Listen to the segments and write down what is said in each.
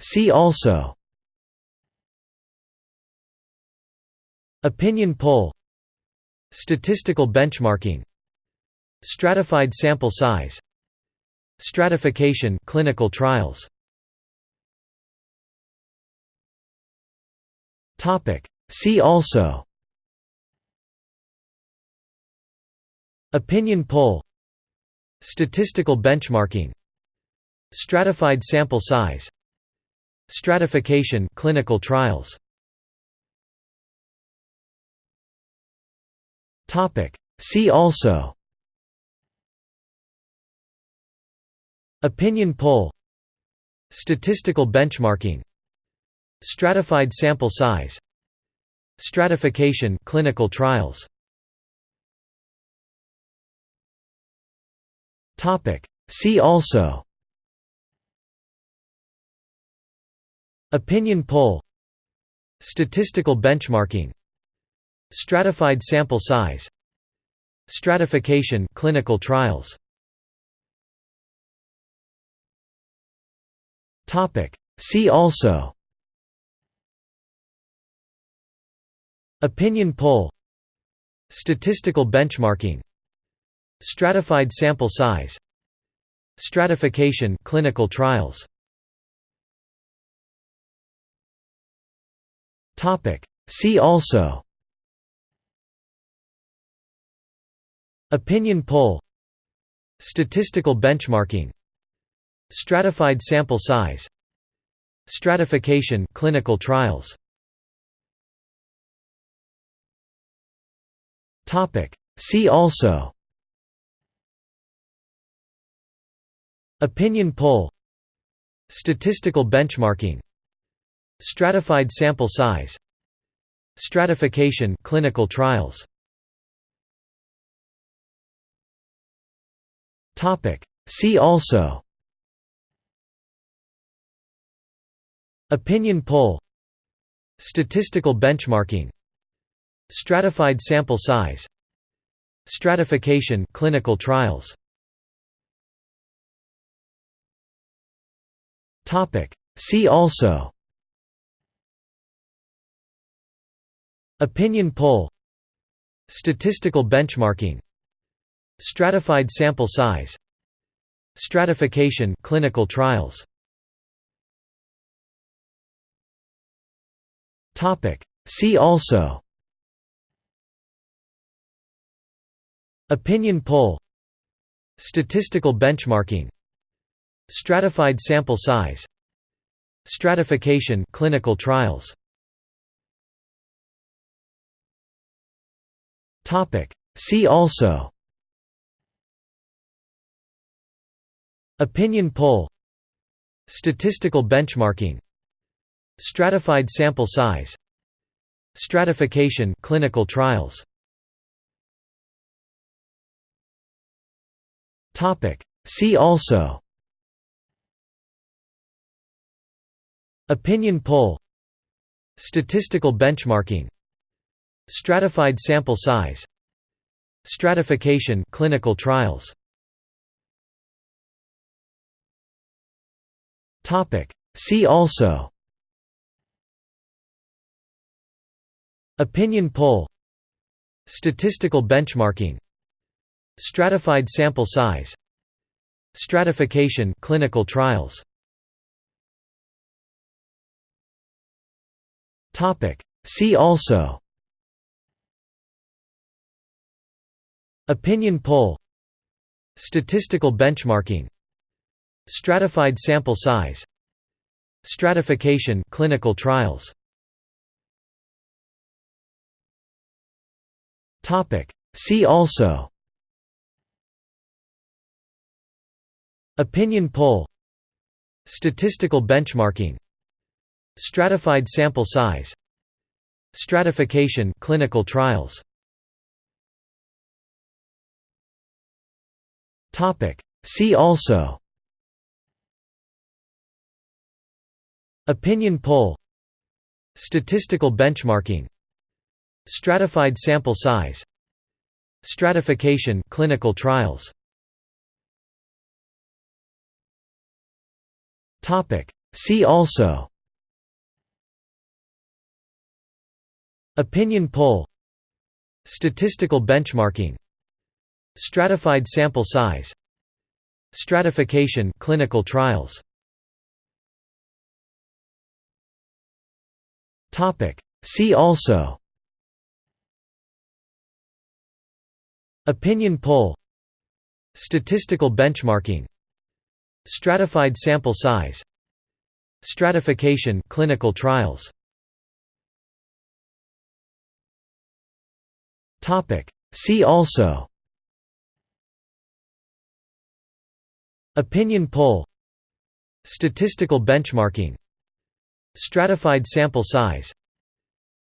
See also. Opinion poll. Statistical benchmarking. Stratified sample size. Stratification clinical trials. Topic. See also. Opinion poll. Statistical benchmarking Stratified sample size. Stratification clinical trials. Topic. See also. Opinion poll. Statistical benchmarking. Stratified sample size. Stratification clinical trials. Topic. See also Opinion poll. Statistical benchmarking. Stratified sample size. Stratification clinical trials. Topic. See also. Opinion poll. Statistical benchmarking. Stratified sample size. Stratification clinical trials See also Opinion poll Statistical benchmarking Stratified sample size Stratification clinical trials Topic. See also Opinion poll Statistical benchmarking Stratified sample size. Stratification clinical trials. Topic. See also. Opinion poll. Statistical benchmarking. Stratified sample size. Stratification clinical trials. Topic. See also Opinion poll. Statistical benchmarking. Stratified sample size. Stratification clinical trials. Topic. See also. Opinion poll. Statistical benchmarking. Stratified sample size. Stratification clinical trials See also. Opinion poll. Statistical benchmarking. Stratified sample size. Stratification clinical trials. Topic. See also. Opinion poll. Statistical benchmarking Stratified sample size. Stratification clinical trials. Topic. See also. Opinion poll. Statistical benchmarking. Stratified sample size. Stratification clinical trials. Topic. See also Opinion poll. Statistical benchmarking. Stratified sample size. Stratification clinical trials. Topic. See also. Opinion poll. Statistical benchmarking. Stratified sample size. Stratification clinical trials See also. Opinion poll. Statistical benchmarking. Stratified sample size. Stratification clinical trials. Topic. See also. Opinion poll. Statistical benchmarking Stratified sample size. Stratification clinical trials. Topic. See also. Opinion poll. Statistical benchmarking. Stratified sample size. Stratification clinical trials. Topic. See also Opinion poll. Statistical benchmarking. Stratified sample size.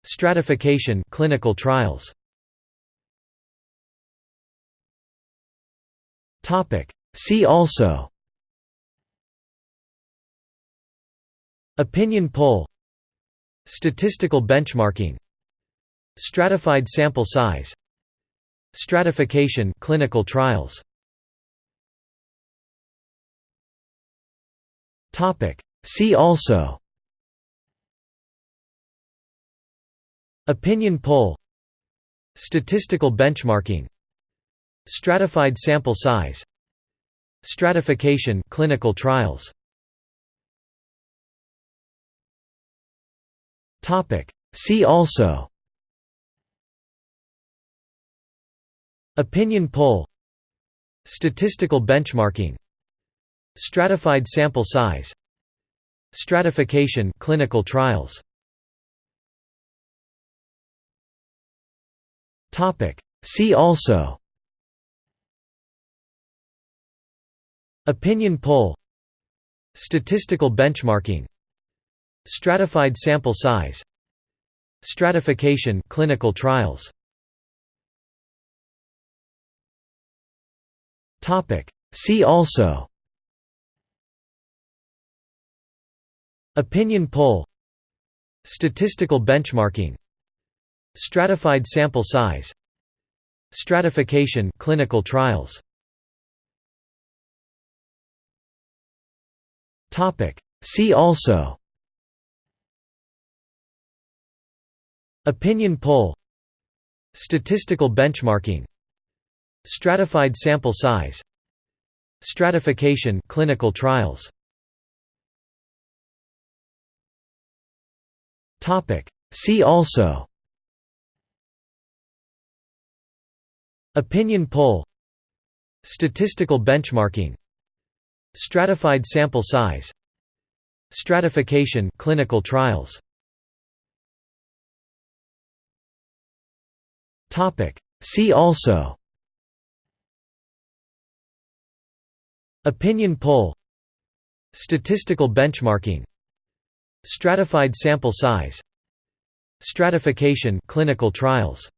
Stratification clinical trials. Topic. See also. Opinion poll. Statistical benchmarking. Stratified sample size. Stratification clinical trials Topic. See also. Opinion poll. Statistical benchmarking. Stratified sample size. Stratification clinical trials. Topic. See also. Opinion poll. Statistical benchmarking Stratified sample size. Stratification clinical trials. Topic. See also. Opinion poll. Statistical benchmarking. Stratified sample size. Stratification clinical trials. Topic. See also Opinion poll. Statistical benchmarking. Stratified sample size. Stratification clinical trials. Topic. See also. Opinion poll. Statistical benchmarking. Stratified sample size. Stratification clinical trials See also. Opinion poll. Statistical benchmarking. Stratified sample size. Stratification clinical trials. Topic. See also. Opinion poll. Statistical benchmarking Stratified sample size. Stratification clinical trials